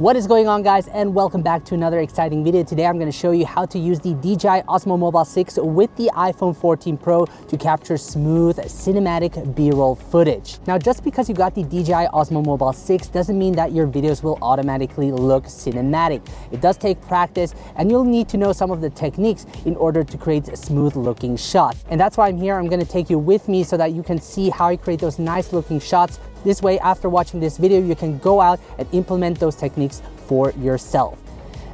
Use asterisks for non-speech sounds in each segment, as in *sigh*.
What is going on guys and welcome back to another exciting video. Today I'm going to show you how to use the DJI Osmo Mobile 6 with the iPhone 14 Pro to capture smooth cinematic B-roll footage. Now just because you got the DJI Osmo Mobile 6 doesn't mean that your videos will automatically look cinematic. It does take practice and you'll need to know some of the techniques in order to create smooth looking shots. And that's why I'm here. I'm going to take you with me so that you can see how I create those nice looking shots this way, after watching this video, you can go out and implement those techniques for yourself.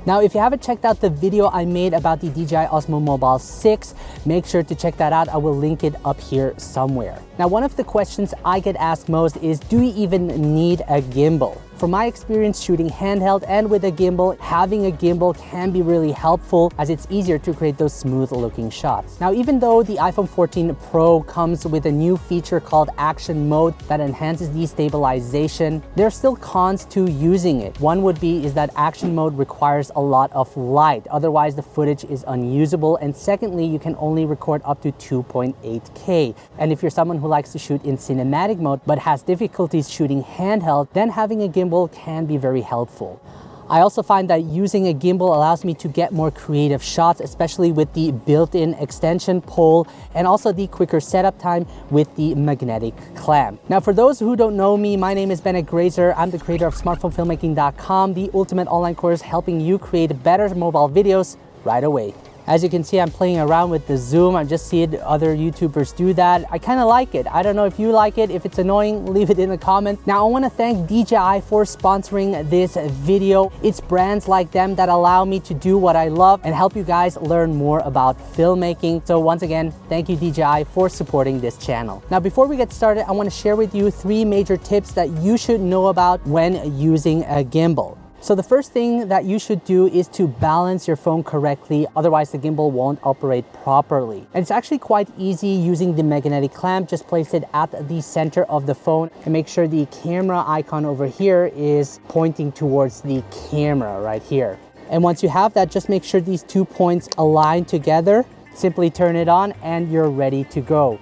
Now, if you haven't checked out the video I made about the DJI Osmo Mobile 6, make sure to check that out. I will link it up here somewhere. Now, one of the questions I get asked most is, do you even need a gimbal? From my experience shooting handheld and with a gimbal, having a gimbal can be really helpful as it's easier to create those smooth looking shots. Now, even though the iPhone 14 Pro comes with a new feature called action mode that enhances destabilization, there are still cons to using it. One would be is that action mode requires a lot of light. Otherwise, the footage is unusable. And secondly, you can only record up to 2.8K. And if you're someone who likes to shoot in cinematic mode, but has difficulties shooting handheld, then having a gimbal gimbal can be very helpful. I also find that using a gimbal allows me to get more creative shots, especially with the built-in extension pole and also the quicker setup time with the magnetic clamp. Now, for those who don't know me, my name is Bennett Grazer. I'm the creator of smartphonefilmmaking.com, the ultimate online course helping you create better mobile videos right away. As you can see, I'm playing around with the zoom. I've just seen other YouTubers do that. I kind of like it. I don't know if you like it. If it's annoying, *laughs* leave it in the comments. Now, I want to thank DJI for sponsoring this video. It's brands like them that allow me to do what I love and help you guys learn more about filmmaking. So once again, thank you DJI for supporting this channel. Now, before we get started, I want to share with you three major tips that you should know about when using a gimbal. So the first thing that you should do is to balance your phone correctly, otherwise the gimbal won't operate properly. And it's actually quite easy using the magnetic clamp, just place it at the center of the phone and make sure the camera icon over here is pointing towards the camera right here. And once you have that, just make sure these two points align together, simply turn it on and you're ready to go.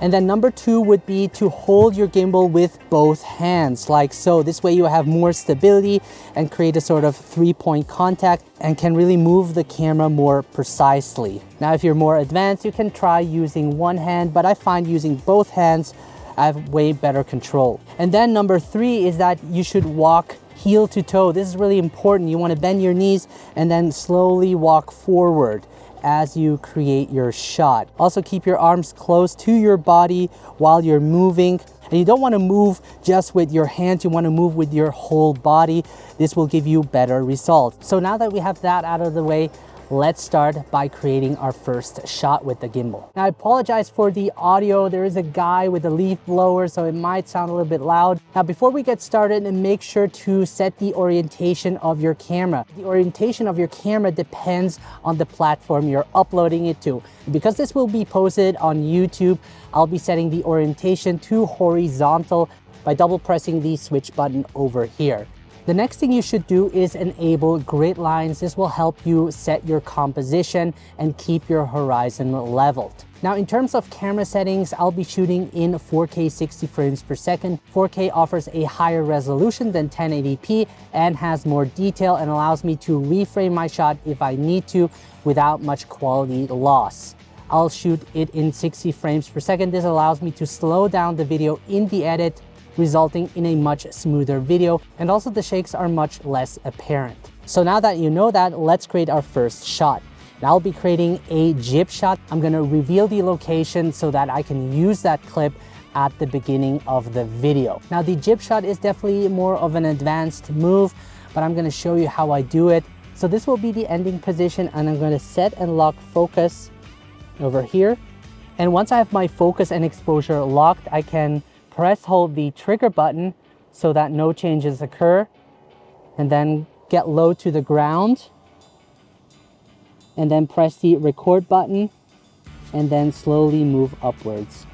And then number two would be to hold your gimbal with both hands like so. This way you have more stability and create a sort of three point contact and can really move the camera more precisely. Now, if you're more advanced, you can try using one hand, but I find using both hands, I have way better control. And then number three is that you should walk heel to toe. This is really important. You want to bend your knees and then slowly walk forward as you create your shot. Also keep your arms close to your body while you're moving. And you don't want to move just with your hands, you want to move with your whole body. This will give you better results. So now that we have that out of the way, let's start by creating our first shot with the gimbal. Now I apologize for the audio. There is a guy with a leaf blower, so it might sound a little bit loud. Now before we get started, make sure to set the orientation of your camera. The orientation of your camera depends on the platform you're uploading it to. Because this will be posted on YouTube, I'll be setting the orientation to horizontal by double pressing the switch button over here. The next thing you should do is enable grid lines. This will help you set your composition and keep your horizon leveled. Now, in terms of camera settings, I'll be shooting in 4K 60 frames per second. 4K offers a higher resolution than 1080p and has more detail and allows me to reframe my shot if I need to without much quality loss. I'll shoot it in 60 frames per second. This allows me to slow down the video in the edit resulting in a much smoother video and also the shakes are much less apparent. So now that you know that, let's create our first shot. Now I'll be creating a jib shot. I'm gonna reveal the location so that I can use that clip at the beginning of the video. Now the jib shot is definitely more of an advanced move, but I'm gonna show you how I do it. So this will be the ending position and I'm gonna set and lock focus over here. And once I have my focus and exposure locked, I can press hold the trigger button so that no changes occur and then get low to the ground and then press the record button and then slowly move upwards.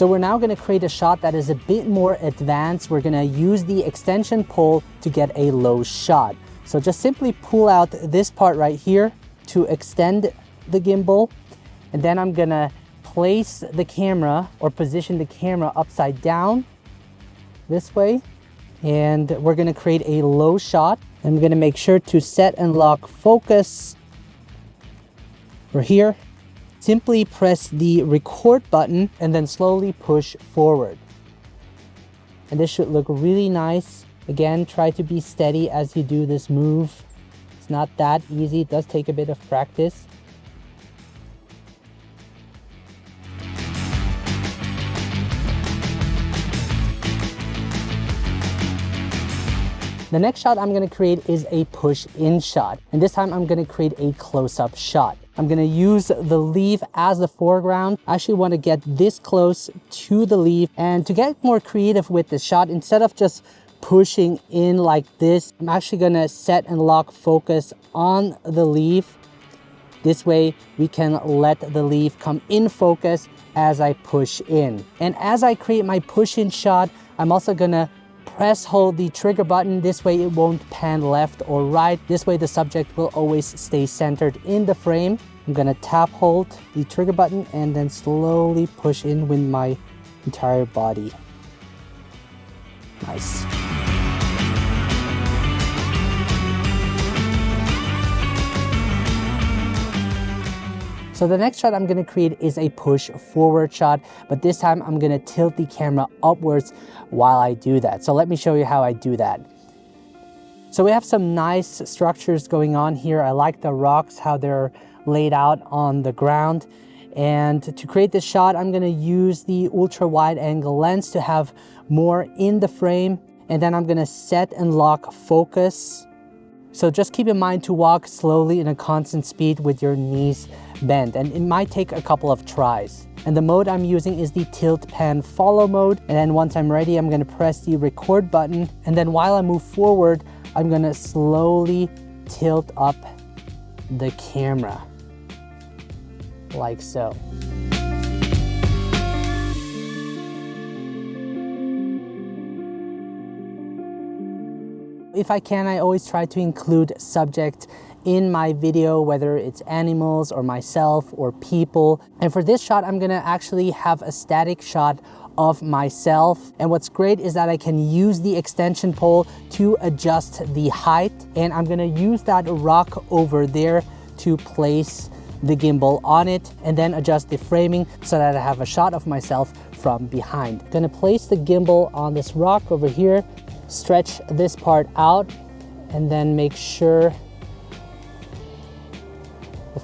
So we're now gonna create a shot that is a bit more advanced. We're gonna use the extension pole to get a low shot. So just simply pull out this part right here to extend the gimbal and then I'm gonna place the camera or position the camera upside down this way and we're gonna create a low shot. I'm gonna make sure to set and lock focus. We're here. Simply press the record button and then slowly push forward. And this should look really nice. Again, try to be steady as you do this move. It's not that easy. It does take a bit of practice. The next shot I'm gonna create is a push-in shot. And this time I'm gonna create a close-up shot. I'm gonna use the leaf as the foreground. I actually wanna get this close to the leaf. And to get more creative with the shot, instead of just pushing in like this, I'm actually gonna set and lock focus on the leaf. This way we can let the leaf come in focus as I push in. And as I create my push in shot, I'm also gonna Press hold the trigger button. This way it won't pan left or right. This way the subject will always stay centered in the frame. I'm gonna tap hold the trigger button and then slowly push in with my entire body. Nice. So the next shot I'm gonna create is a push forward shot, but this time I'm gonna tilt the camera upwards while I do that. So let me show you how I do that. So we have some nice structures going on here. I like the rocks, how they're laid out on the ground. And to create this shot, I'm gonna use the ultra wide angle lens to have more in the frame. And then I'm gonna set and lock focus. So just keep in mind to walk slowly in a constant speed with your knees bend and it might take a couple of tries. And the mode I'm using is the tilt pan follow mode. And then once I'm ready, I'm gonna press the record button. And then while I move forward, I'm gonna slowly tilt up the camera like so. If I can, I always try to include subject in my video, whether it's animals or myself or people. And for this shot, I'm gonna actually have a static shot of myself. And what's great is that I can use the extension pole to adjust the height. And I'm gonna use that rock over there to place the gimbal on it and then adjust the framing so that I have a shot of myself from behind. Gonna place the gimbal on this rock over here, stretch this part out, and then make sure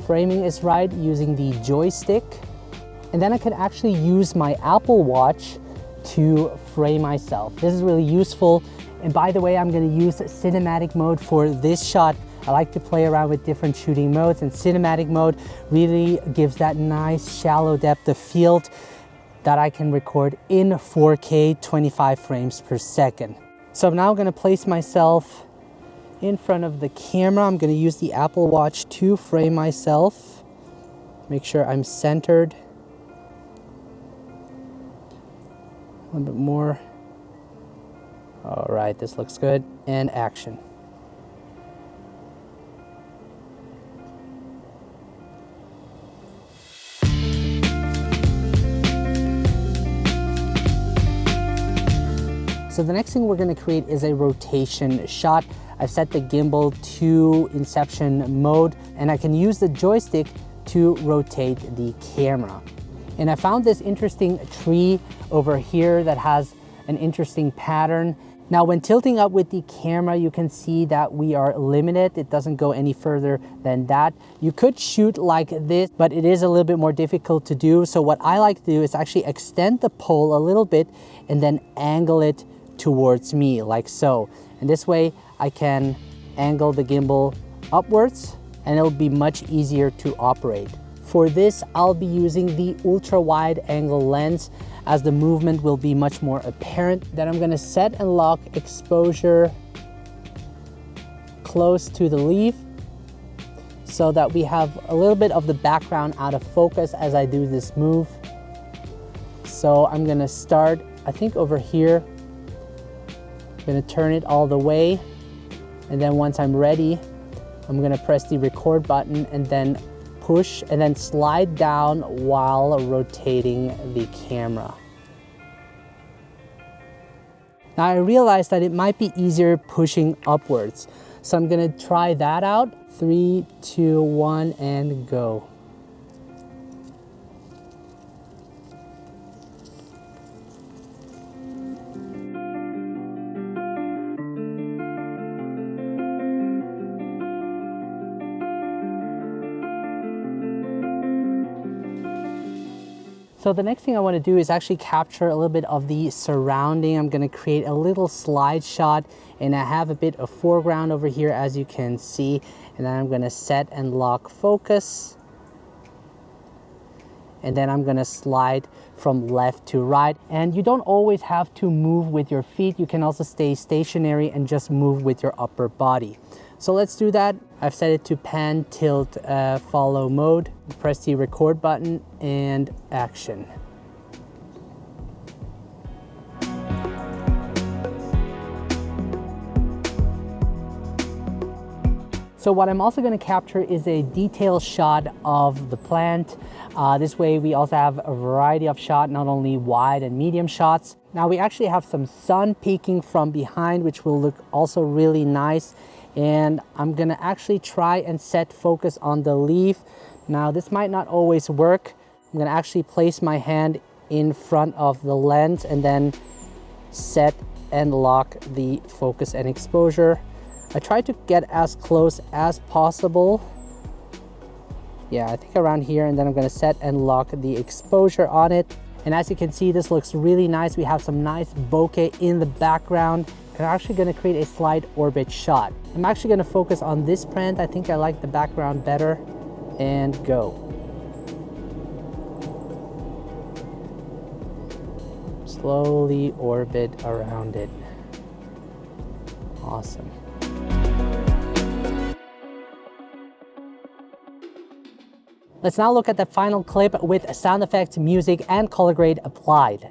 framing is right using the joystick. And then I can actually use my Apple Watch to frame myself. This is really useful. And by the way, I'm gonna use cinematic mode for this shot. I like to play around with different shooting modes and cinematic mode really gives that nice shallow depth of field that I can record in 4K 25 frames per second. So I'm now gonna place myself in front of the camera. I'm going to use the Apple Watch to frame myself. Make sure I'm centered. A little bit more. All right, this looks good. And action. So the next thing we're gonna create is a rotation shot. I've set the gimbal to inception mode and I can use the joystick to rotate the camera. And I found this interesting tree over here that has an interesting pattern. Now when tilting up with the camera, you can see that we are limited. It doesn't go any further than that. You could shoot like this, but it is a little bit more difficult to do. So what I like to do is actually extend the pole a little bit and then angle it towards me like so. And this way I can angle the gimbal upwards and it'll be much easier to operate. For this, I'll be using the ultra wide angle lens as the movement will be much more apparent. Then I'm gonna set and lock exposure close to the leaf so that we have a little bit of the background out of focus as I do this move. So I'm gonna start, I think over here, I'm gonna turn it all the way and then once I'm ready, I'm gonna press the record button and then push and then slide down while rotating the camera. Now I realized that it might be easier pushing upwards. So I'm gonna try that out. Three, two, one, and go. So the next thing I want to do is actually capture a little bit of the surrounding. I'm going to create a little slide shot and I have a bit of foreground over here as you can see. And then I'm going to set and lock focus. And then I'm going to slide from left to right. And you don't always have to move with your feet. You can also stay stationary and just move with your upper body. So let's do that. I've set it to pan, tilt, uh, follow mode. Press the record button and action. So what I'm also going to capture is a detailed shot of the plant. Uh, this way we also have a variety of shot, not only wide and medium shots. Now we actually have some sun peeking from behind, which will look also really nice and I'm gonna actually try and set focus on the leaf. Now this might not always work. I'm gonna actually place my hand in front of the lens and then set and lock the focus and exposure. I try to get as close as possible. Yeah, I think around here and then I'm gonna set and lock the exposure on it. And as you can see, this looks really nice. We have some nice bokeh in the background I'm actually going to create a slide orbit shot. I'm actually going to focus on this plant. I think I like the background better and go. Slowly orbit around it. Awesome. Let's now look at the final clip with sound effects, music, and color grade applied.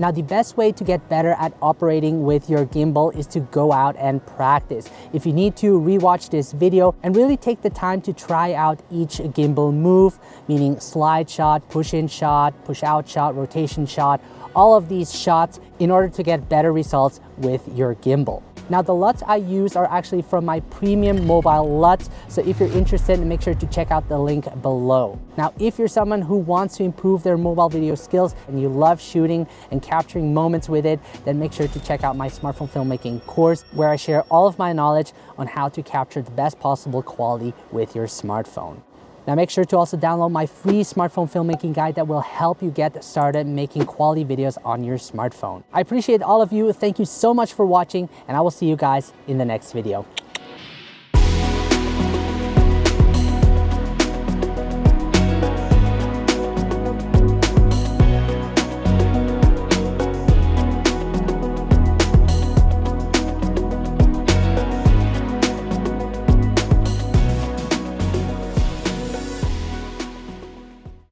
Now the best way to get better at operating with your gimbal is to go out and practice. If you need to rewatch this video and really take the time to try out each gimbal move, meaning slide shot, push in shot, push out shot, rotation shot, all of these shots in order to get better results with your gimbal. Now the LUTs I use are actually from my premium mobile LUTs. So if you're interested, make sure to check out the link below. Now, if you're someone who wants to improve their mobile video skills and you love shooting and capturing moments with it, then make sure to check out my smartphone filmmaking course where I share all of my knowledge on how to capture the best possible quality with your smartphone. Now make sure to also download my free smartphone filmmaking guide that will help you get started making quality videos on your smartphone. I appreciate all of you. Thank you so much for watching and I will see you guys in the next video.